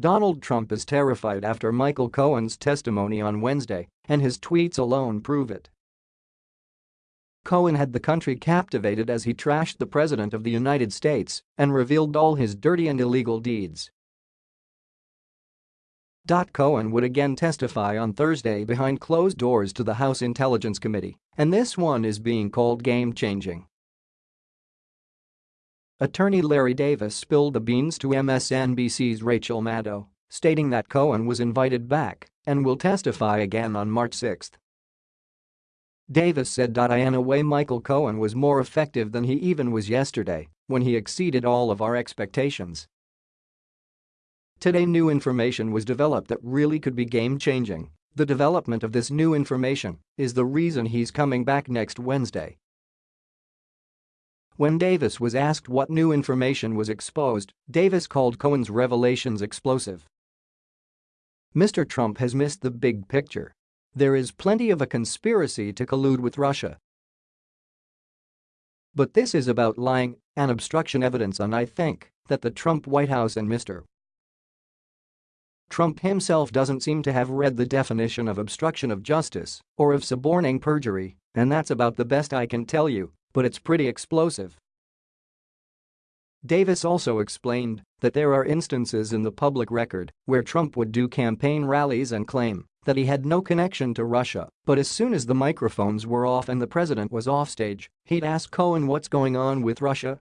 Donald Trump is terrified after Michael Cohen's testimony on Wednesday, and his tweets alone prove it. Cohen had the country captivated as he trashed the President of the United States and revealed all his dirty and illegal deeds. Cohen would again testify on Thursday behind closed doors to the House Intelligence Committee, and this one is being called game-changing. Attorney Lanny Davis spilled the beans to MSNBC's Rachel Maddow, stating that Cohen was invited back and will testify again on March 6. Davis said. In a way Michael Cohen was more effective than he even was yesterday when he exceeded all of our expectations. Today new information was developed that really could be game-changing. The development of this new information is the reason he's coming back next Wednesday. When Davis was asked what new information was exposed, Davis called Cohen's revelations explosive. Mr. Trump has missed the big picture. There is plenty of a conspiracy to collude with Russia. But this is about lying and obstruction evidence and I think that the Trump White House and Mr. Trump himself doesn't seem to have read the definition of obstruction of justice or of suborning perjury, and that's about the best I can tell you but it's pretty explosive. Davis also explained that there are instances in the public record where Trump would do campaign rallies and claim that he had no connection to Russia, but as soon as the microphones were off and the president was offstage, he'd ask Cohen what's going on with Russia